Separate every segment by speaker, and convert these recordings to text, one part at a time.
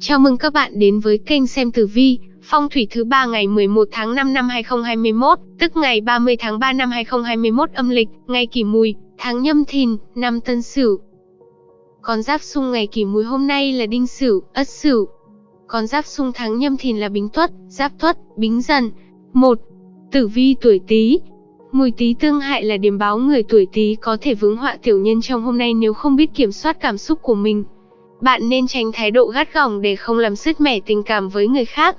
Speaker 1: Chào mừng các bạn đến với kênh xem tử vi, phong thủy thứ ba ngày 11 tháng 5 năm 2021, tức ngày 30 tháng 3 năm 2021 âm lịch, ngày kỷ mùi, tháng nhâm thìn, năm tân sửu. Con giáp xung ngày kỷ mùi hôm nay là đinh sửu, ất sửu. Con giáp xung tháng nhâm thìn là bính tuất, giáp tuất, bính dần. 1. Tử vi tuổi Tý. Mùi Tý tương hại là điểm báo người tuổi Tý có thể vướng họa tiểu nhân trong hôm nay nếu không biết kiểm soát cảm xúc của mình. Bạn nên tránh thái độ gắt gỏng để không làm sứt mẻ tình cảm với người khác.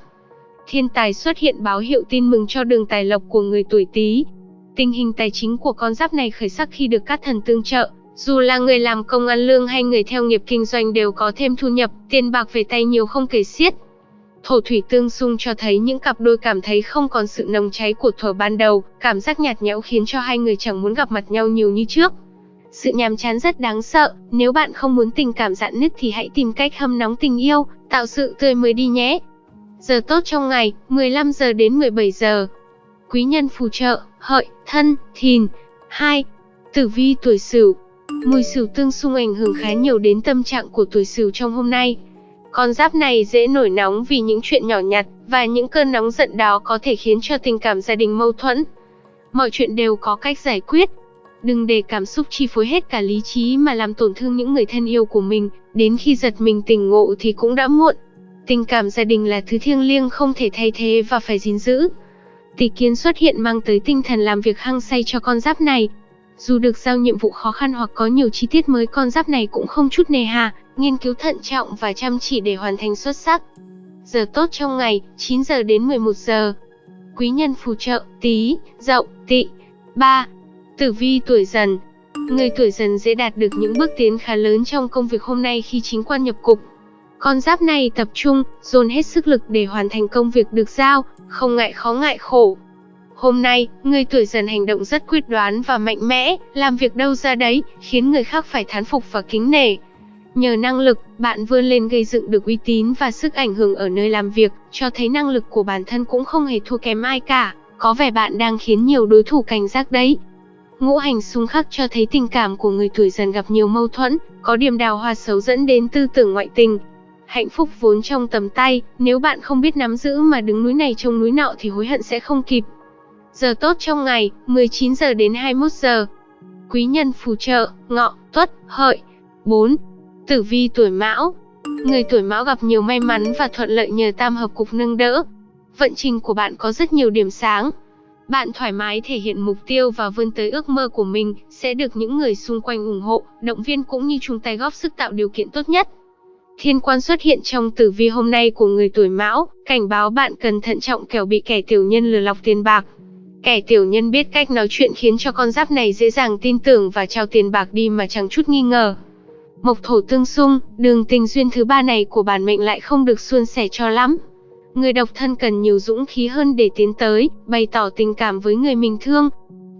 Speaker 1: Thiên tài xuất hiện báo hiệu tin mừng cho đường tài lộc của người tuổi Tý. Tình hình tài chính của con giáp này khởi sắc khi được các thần tương trợ, dù là người làm công ăn lương hay người theo nghiệp kinh doanh đều có thêm thu nhập, tiền bạc về tay nhiều không kể xiết. Thổ thủy tương xung cho thấy những cặp đôi cảm thấy không còn sự nồng cháy của thuở ban đầu, cảm giác nhạt nhẽo khiến cho hai người chẳng muốn gặp mặt nhau nhiều như trước. Sự nhàm chán rất đáng sợ, nếu bạn không muốn tình cảm dạn nứt thì hãy tìm cách hâm nóng tình yêu, tạo sự tươi mới đi nhé. Giờ tốt trong ngày, 15 giờ đến 17 giờ. Quý nhân phù trợ, hợi, thân, thìn. 2. Tử vi tuổi Sửu. Mùi Sửu tương xung ảnh hưởng khá nhiều đến tâm trạng của tuổi Sửu trong hôm nay. Con giáp này dễ nổi nóng vì những chuyện nhỏ nhặt và những cơn nóng giận đó có thể khiến cho tình cảm gia đình mâu thuẫn. Mọi chuyện đều có cách giải quyết, Đừng để cảm xúc chi phối hết cả lý trí mà làm tổn thương những người thân yêu của mình, đến khi giật mình tỉnh ngộ thì cũng đã muộn. Tình cảm gia đình là thứ thiêng liêng không thể thay thế và phải gìn giữ. Tỷ kiến xuất hiện mang tới tinh thần làm việc hăng say cho con giáp này. Dù được giao nhiệm vụ khó khăn hoặc có nhiều chi tiết mới con giáp này cũng không chút nề hà, nghiên cứu thận trọng và chăm chỉ để hoàn thành xuất sắc. Giờ tốt trong ngày, 9 giờ đến 11 giờ. Quý nhân phù trợ, tí, dậu, tị. 3. Tử vi tuổi dần Người tuổi dần dễ đạt được những bước tiến khá lớn trong công việc hôm nay khi chính quan nhập cục. Con giáp này tập trung, dồn hết sức lực để hoàn thành công việc được giao, không ngại khó ngại khổ. Hôm nay, người tuổi dần hành động rất quyết đoán và mạnh mẽ, làm việc đâu ra đấy, khiến người khác phải thán phục và kính nể. Nhờ năng lực, bạn vươn lên gây dựng được uy tín và sức ảnh hưởng ở nơi làm việc, cho thấy năng lực của bản thân cũng không hề thua kém ai cả. Có vẻ bạn đang khiến nhiều đối thủ cảnh giác đấy. Ngũ hành xung khắc cho thấy tình cảm của người tuổi dần gặp nhiều mâu thuẫn, có điểm đào hoa xấu dẫn đến tư tưởng ngoại tình. Hạnh phúc vốn trong tầm tay, nếu bạn không biết nắm giữ mà đứng núi này trông núi nọ thì hối hận sẽ không kịp. Giờ tốt trong ngày, 19 giờ đến 21 giờ. Quý nhân phù trợ, ngọ, tuất, hợi. 4. Tử vi tuổi mão. Người tuổi mão gặp nhiều may mắn và thuận lợi nhờ tam hợp cục nâng đỡ. Vận trình của bạn có rất nhiều điểm sáng, bạn thoải mái thể hiện mục tiêu và vươn tới ước mơ của mình, sẽ được những người xung quanh ủng hộ, động viên cũng như chung tay góp sức tạo điều kiện tốt nhất. Thiên quan xuất hiện trong tử vi hôm nay của người tuổi mão, cảnh báo bạn cần thận trọng kẻo bị kẻ tiểu nhân lừa lọc tiền bạc. Kẻ tiểu nhân biết cách nói chuyện khiến cho con giáp này dễ dàng tin tưởng và trao tiền bạc đi mà chẳng chút nghi ngờ. Mộc thổ tương xung, đường tình duyên thứ ba này của bản mệnh lại không được suôn sẻ cho lắm. Người độc thân cần nhiều dũng khí hơn để tiến tới, bày tỏ tình cảm với người mình thương.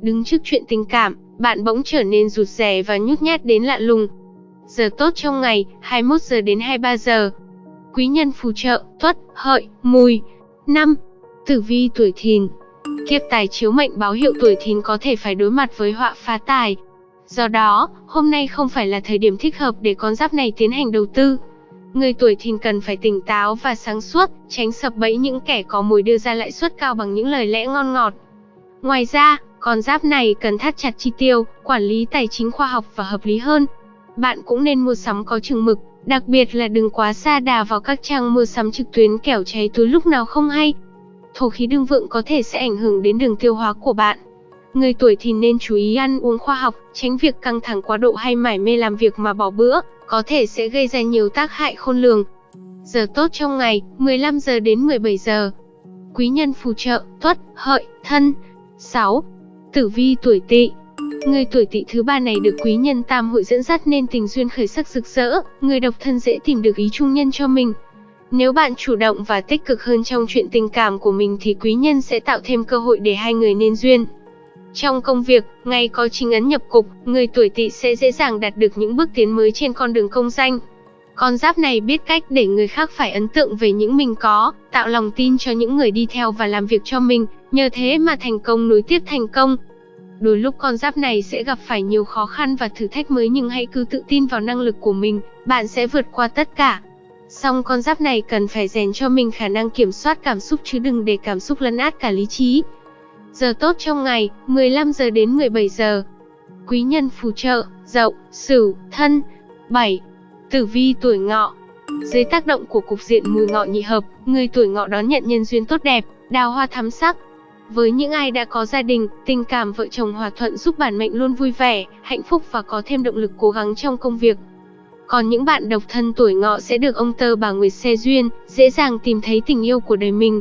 Speaker 1: Đứng trước chuyện tình cảm, bạn bỗng trở nên rụt rè và nhút nhát đến lạ lùng. Giờ tốt trong ngày, 21 giờ đến 23 giờ. Quý nhân phù trợ, tuất, hợi, mùi. 5. Tử vi tuổi thìn Kiếp tài chiếu mệnh báo hiệu tuổi thìn có thể phải đối mặt với họa phá tài. Do đó, hôm nay không phải là thời điểm thích hợp để con giáp này tiến hành đầu tư. Người tuổi thìn cần phải tỉnh táo và sáng suốt, tránh sập bẫy những kẻ có mùi đưa ra lãi suất cao bằng những lời lẽ ngon ngọt. Ngoài ra, con giáp này cần thắt chặt chi tiêu, quản lý tài chính khoa học và hợp lý hơn. Bạn cũng nên mua sắm có chừng mực, đặc biệt là đừng quá xa đà vào các trang mua sắm trực tuyến kẻo cháy túi lúc nào không hay. Thổ khí đương vượng có thể sẽ ảnh hưởng đến đường tiêu hóa của bạn. Người tuổi thì nên chú ý ăn uống khoa học, tránh việc căng thẳng quá độ hay mải mê làm việc mà bỏ bữa, có thể sẽ gây ra nhiều tác hại khôn lường. Giờ tốt trong ngày, 15 giờ đến 17 giờ. Quý nhân phù trợ, tuất, hợi, thân. 6. Tử vi tuổi tỵ Người tuổi tỵ thứ ba này được quý nhân tam hội dẫn dắt nên tình duyên khởi sắc rực rỡ, người độc thân dễ tìm được ý trung nhân cho mình. Nếu bạn chủ động và tích cực hơn trong chuyện tình cảm của mình thì quý nhân sẽ tạo thêm cơ hội để hai người nên duyên. Trong công việc, ngày có chính ấn nhập cục, người tuổi tỵ sẽ dễ dàng đạt được những bước tiến mới trên con đường công danh. Con giáp này biết cách để người khác phải ấn tượng về những mình có, tạo lòng tin cho những người đi theo và làm việc cho mình, nhờ thế mà thành công nối tiếp thành công. Đôi lúc con giáp này sẽ gặp phải nhiều khó khăn và thử thách mới nhưng hãy cứ tự tin vào năng lực của mình, bạn sẽ vượt qua tất cả. Song con giáp này cần phải rèn cho mình khả năng kiểm soát cảm xúc chứ đừng để cảm xúc lấn át cả lý trí. Giờ tốt trong ngày, 15 giờ đến 17 giờ. Quý nhân phù trợ, Dậu, Sửu, Thân. 7. Tử vi tuổi Ngọ. Dưới tác động của cục diện mùi ngọ nhị hợp, người tuổi Ngọ đón nhận nhân duyên tốt đẹp, đào hoa thắm sắc. Với những ai đã có gia đình, tình cảm vợ chồng hòa thuận giúp bản mệnh luôn vui vẻ, hạnh phúc và có thêm động lực cố gắng trong công việc. Còn những bạn độc thân tuổi ngọ sẽ được ông tơ bà Nguyệt xe duyên, dễ dàng tìm thấy tình yêu của đời mình.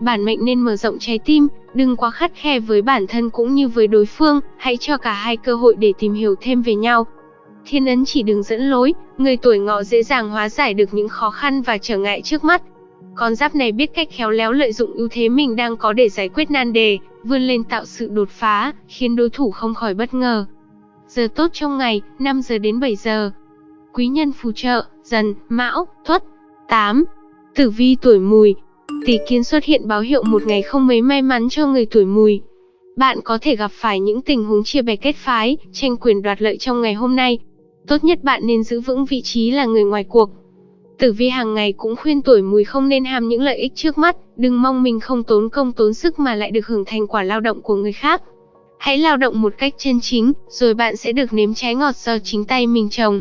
Speaker 1: Bản mệnh nên mở rộng trái tim, đừng quá khắt khe với bản thân cũng như với đối phương, hãy cho cả hai cơ hội để tìm hiểu thêm về nhau. Thiên ấn chỉ đường dẫn lối, người tuổi ngọ dễ dàng hóa giải được những khó khăn và trở ngại trước mắt. Con giáp này biết cách khéo léo lợi dụng ưu thế mình đang có để giải quyết nan đề, vươn lên tạo sự đột phá, khiến đối thủ không khỏi bất ngờ. Giờ tốt trong ngày, 5 giờ đến 7 giờ. Quý nhân phù trợ, dần, mão, tuất. 8. Tử vi tuổi mùi, Tỷ kiến xuất hiện báo hiệu một ngày không mấy may mắn cho người tuổi mùi. Bạn có thể gặp phải những tình huống chia bè kết phái, tranh quyền đoạt lợi trong ngày hôm nay. Tốt nhất bạn nên giữ vững vị trí là người ngoài cuộc. Tử vi hàng ngày cũng khuyên tuổi mùi không nên ham những lợi ích trước mắt, đừng mong mình không tốn công tốn sức mà lại được hưởng thành quả lao động của người khác. Hãy lao động một cách chân chính, rồi bạn sẽ được nếm trái ngọt do chính tay mình trồng.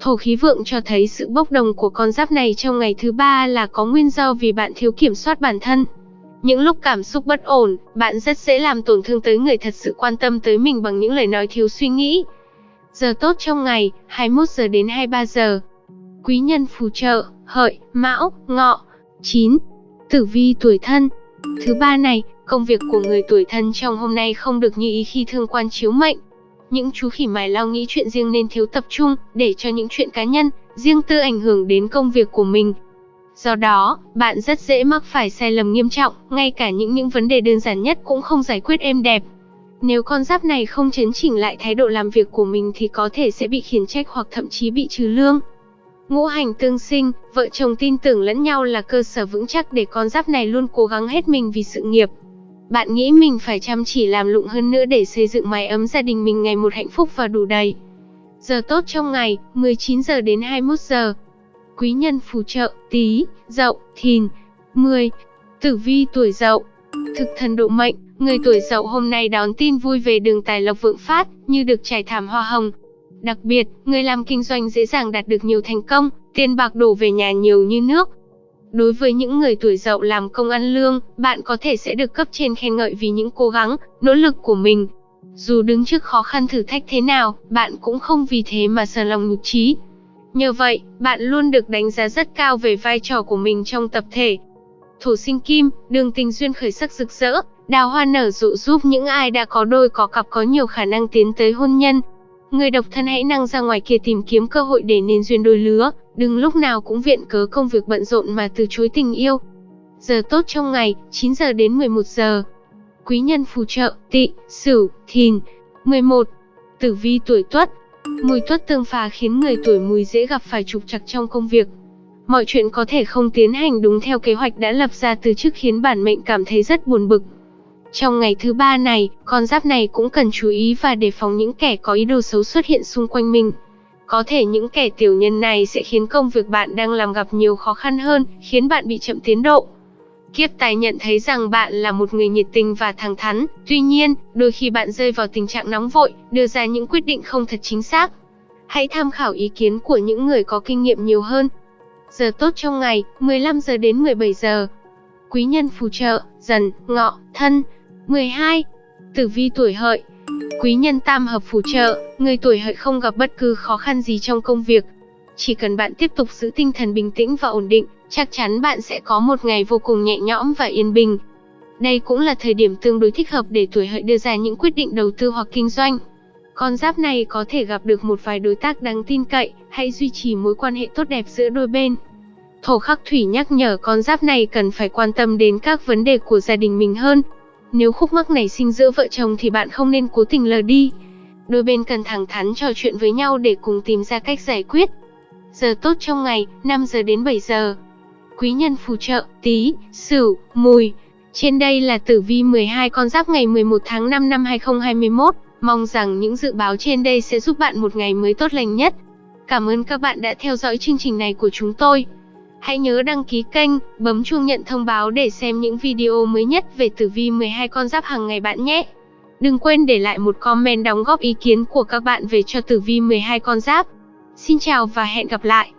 Speaker 1: Thổ khí vượng cho thấy sự bốc đồng của con giáp này trong ngày thứ ba là có nguyên do vì bạn thiếu kiểm soát bản thân. Những lúc cảm xúc bất ổn, bạn rất dễ làm tổn thương tới người thật sự quan tâm tới mình bằng những lời nói thiếu suy nghĩ. Giờ tốt trong ngày, 21 giờ đến 23 giờ. Quý nhân phù trợ, hợi, mão, ngọ. 9. Tử vi tuổi thân. Thứ ba này, công việc của người tuổi thân trong hôm nay không được như ý khi thương quan chiếu mệnh. Những chú khỉ mài lo nghĩ chuyện riêng nên thiếu tập trung, để cho những chuyện cá nhân, riêng tư ảnh hưởng đến công việc của mình. Do đó, bạn rất dễ mắc phải sai lầm nghiêm trọng, ngay cả những những vấn đề đơn giản nhất cũng không giải quyết êm đẹp. Nếu con giáp này không chấn chỉnh lại thái độ làm việc của mình thì có thể sẽ bị khiển trách hoặc thậm chí bị trừ lương. Ngũ hành tương sinh, vợ chồng tin tưởng lẫn nhau là cơ sở vững chắc để con giáp này luôn cố gắng hết mình vì sự nghiệp. Bạn nghĩ mình phải chăm chỉ làm lụng hơn nữa để xây dựng mái ấm gia đình mình ngày một hạnh phúc và đủ đầy. Giờ tốt trong ngày, 19 giờ đến 21 giờ. Quý nhân phù trợ, tí, dậu, thìn. 10. Tử vi tuổi dậu. Thực thần độ mệnh, người tuổi dậu hôm nay đón tin vui về đường tài lộc vượng phát, như được trải thảm hoa hồng. Đặc biệt, người làm kinh doanh dễ dàng đạt được nhiều thành công, tiền bạc đổ về nhà nhiều như nước, Đối với những người tuổi dậu làm công ăn lương, bạn có thể sẽ được cấp trên khen ngợi vì những cố gắng, nỗ lực của mình. Dù đứng trước khó khăn thử thách thế nào, bạn cũng không vì thế mà sờ lòng nhục trí. Nhờ vậy, bạn luôn được đánh giá rất cao về vai trò của mình trong tập thể. Thổ sinh kim, đường tình duyên khởi sắc rực rỡ, đào hoa nở rộ giúp những ai đã có đôi có cặp có nhiều khả năng tiến tới hôn nhân. Người độc thân hãy năng ra ngoài kia tìm kiếm cơ hội để nên duyên đôi lứa, đừng lúc nào cũng viện cớ công việc bận rộn mà từ chối tình yêu. Giờ tốt trong ngày, 9 giờ đến 11 giờ. Quý nhân phù trợ, tị, sửu, thìn. 11. Tử vi tuổi tuất. Mùi tuất tương phá khiến người tuổi mùi dễ gặp phải trục trặc trong công việc. Mọi chuyện có thể không tiến hành đúng theo kế hoạch đã lập ra từ trước khiến bản mệnh cảm thấy rất buồn bực. Trong ngày thứ ba này, con giáp này cũng cần chú ý và đề phòng những kẻ có ý đồ xấu xuất hiện xung quanh mình. Có thể những kẻ tiểu nhân này sẽ khiến công việc bạn đang làm gặp nhiều khó khăn hơn, khiến bạn bị chậm tiến độ. Kiếp tài nhận thấy rằng bạn là một người nhiệt tình và thẳng thắn, tuy nhiên, đôi khi bạn rơi vào tình trạng nóng vội, đưa ra những quyết định không thật chính xác. Hãy tham khảo ý kiến của những người có kinh nghiệm nhiều hơn. Giờ tốt trong ngày, 15 giờ đến 17 giờ. Quý nhân phù trợ, dần, ngọ, thân. 12. Tử vi tuổi hợi Quý nhân tam hợp phù trợ, người tuổi hợi không gặp bất cứ khó khăn gì trong công việc. Chỉ cần bạn tiếp tục giữ tinh thần bình tĩnh và ổn định, chắc chắn bạn sẽ có một ngày vô cùng nhẹ nhõm và yên bình. Đây cũng là thời điểm tương đối thích hợp để tuổi hợi đưa ra những quyết định đầu tư hoặc kinh doanh. Con giáp này có thể gặp được một vài đối tác đáng tin cậy, hãy duy trì mối quan hệ tốt đẹp giữa đôi bên. Thổ khắc thủy nhắc nhở con giáp này cần phải quan tâm đến các vấn đề của gia đình mình hơn, nếu khúc mắc nảy sinh giữa vợ chồng thì bạn không nên cố tình lờ đi. Đôi bên cần thẳng thắn trò chuyện với nhau để cùng tìm ra cách giải quyết. Giờ tốt trong ngày, 5 giờ đến 7 giờ. Quý nhân phù trợ, tí, sửu, mùi. Trên đây là tử vi 12 con giáp ngày 11 tháng 5 năm 2021. Mong rằng những dự báo trên đây sẽ giúp bạn một ngày mới tốt lành nhất. Cảm ơn các bạn đã theo dõi chương trình này của chúng tôi. Hãy nhớ đăng ký kênh, bấm chuông nhận thông báo để xem những video mới nhất về tử vi 12 con giáp hàng ngày bạn nhé. Đừng quên để lại một comment đóng góp ý kiến của các bạn về cho tử vi 12 con giáp. Xin chào và hẹn gặp lại.